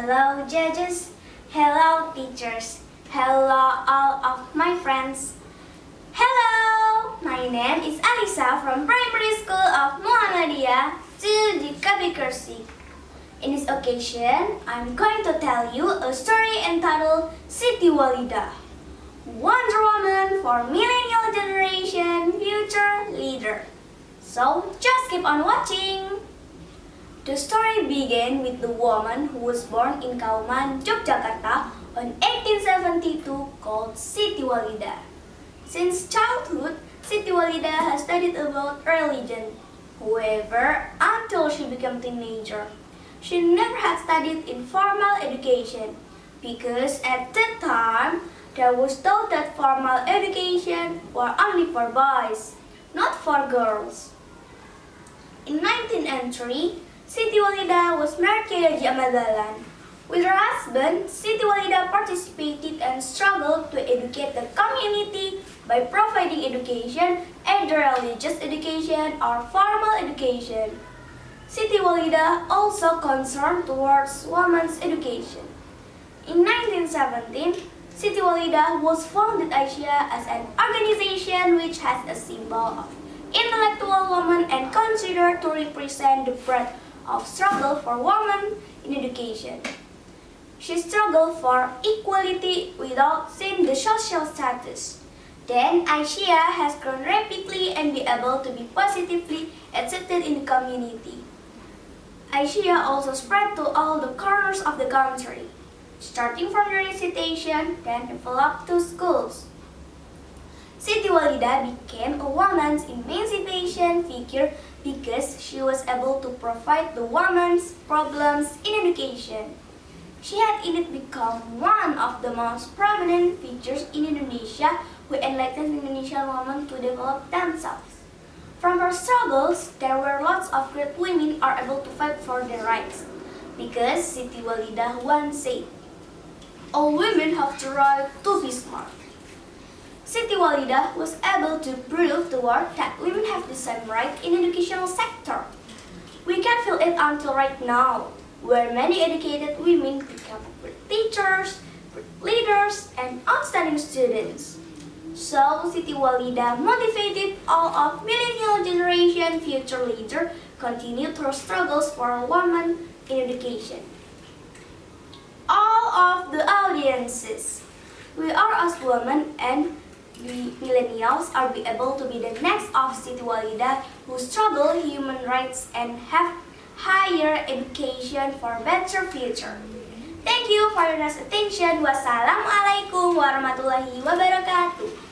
Hello judges, hello teachers, hello all of my friends. Hello, my name is Alisa from Primary School of Muhammadiyah to the Kabi In this occasion, I'm going to tell you a story entitled Siti Walidah, Wonder Woman for Millennial Generation Future Leader. So, just keep on watching! The story began with the woman who was born in Kauman, Yogyakarta on 1872 called Siti Walidah. Since childhood, Siti Walidah has studied about religion. However, until she became teenager, she never had studied in formal education because at that time, there was thought that formal education were only for boys, not for girls. In 1903, Siti Walidah was married to Haji Ahmad Dahlan. With her husband, Siti Walidah participated and struggled to educate the community by providing education, either religious education or formal education. Siti Walidah also concerned towards women's education. In 1917, Siti Walidah was founded Aisyiyah as an organization which has a symbol of intellectual woman and considered to represent the breadth of struggle for women in education. She struggled for equality without seeing the social status. Then Aisyiyah has grown rapidly and be able to be positively accepted in the community. Aisyiyah also spread to all the corners of the country, starting from the recitation, then developed to schools. Siti became a woman's emancipation figure because she was able to provide the woman's problems in education. She had indeed become one of the most prominent figures in Indonesia who enlightened Indonesian women to develop themselves. From her struggles, there were lots of great women are able to fight for their rights. Because Siti Walidah once said, All women have the right to be smart. Siti Walidah was able to prove the world that women have the same right in educational sector. We can feel it until right now, where many educated women become teachers, leaders, and outstanding students. So, Siti Walidah motivated all of millennial generation future leader continue their struggles for women in education. All of the audiences, we are as women and the millennials are be able to be the next of Siti Walidah who struggle human rights and have higher education for better future. Thank you for your nice attention. Wassalamualaikum warahmatullahi wabarakatuh.